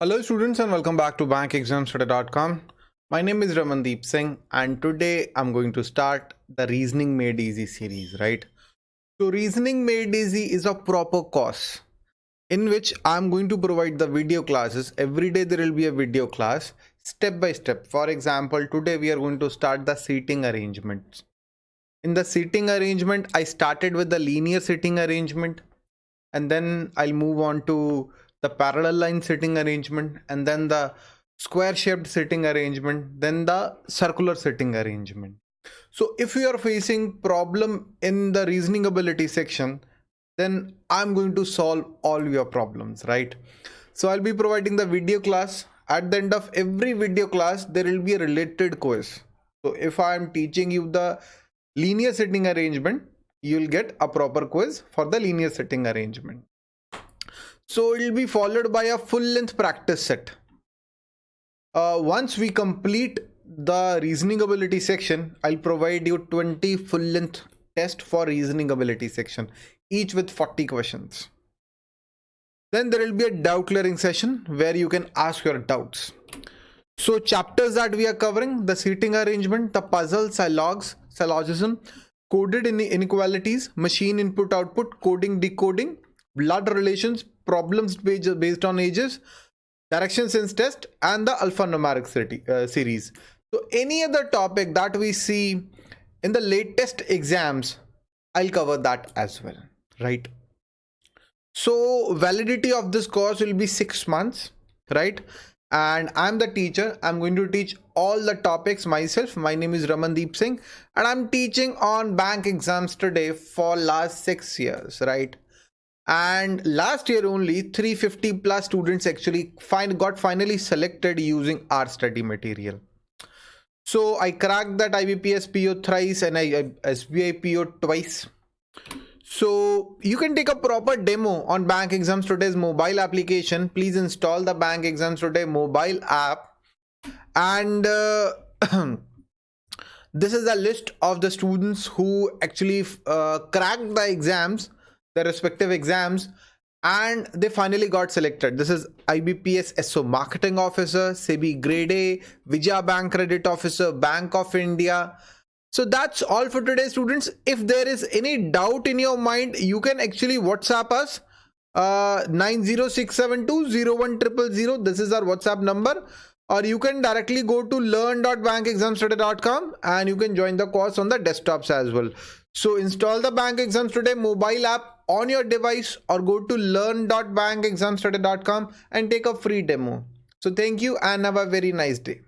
Hello students and welcome back to bankexamstoday.com. My name is Ramandeep Singh and today I'm going to start the Reasoning Made Easy series, right? So Reasoning Made Easy is a proper course in which I'm going to provide the video classes. Every day there will be a video class step by step. For example, today we are going to start the seating arrangements. In the seating arrangement, I started with the linear seating arrangement and then I'll move on to the parallel line seating arrangement and then the square shaped seating arrangement then the circular seating arrangement. So if you are facing problem in the reasoning ability section then i'm going to solve all your problems right? So i'll be providing the video class. At the end of every video class there will be a related quiz. So if i am teaching you the linear seating arrangement you'll get a proper quiz for the linear seating arrangement so it will be followed by a full length practice set. Uh, once we complete the reasoning ability section, I'll provide you 20 full length test for reasoning ability section, each with 40 questions. Then there will be a doubt clearing session where you can ask your doubts. So chapters that we are covering, the seating arrangement, the puzzle, syllogs, syllogism, coded inequalities, machine input output, coding decoding, blood relations, problems based on ages, direction sense test, and the alphanumeric uh, series. So any other topic that we see in the latest exams, I'll cover that as well, right? So validity of this course will be six months, right? And I'm the teacher. I'm going to teach all the topics myself. My name is Ramandeep Singh and I'm teaching on bank exams today for last six years, right? And last year only 350 plus students actually find got finally selected using our study material. So i cracked that ibps po thrice and i, I sbi po twice. So you can take a proper demo on BankExamsToday's mobile application. Please install the BankExamsToday mobile app. And uh, this is a list of the students who actually uh, cracked the exams their respective exams and they finally got selected. This is IBPS SO Marketing Officer, SEBI Grade A, Vijaya Bank Credit Officer, Bank of India. So that's all for today students. If there is any doubt in your mind, you can actually WhatsApp us uh 906720100. This is our WhatsApp number or you can directly go to learn.bankexamstoday.com and you can join the course on the desktops as well. So install the BankExamsToday mobile app on your device or go to learn.bankexamstoday.com and take a free demo. So thank you and have a very nice day.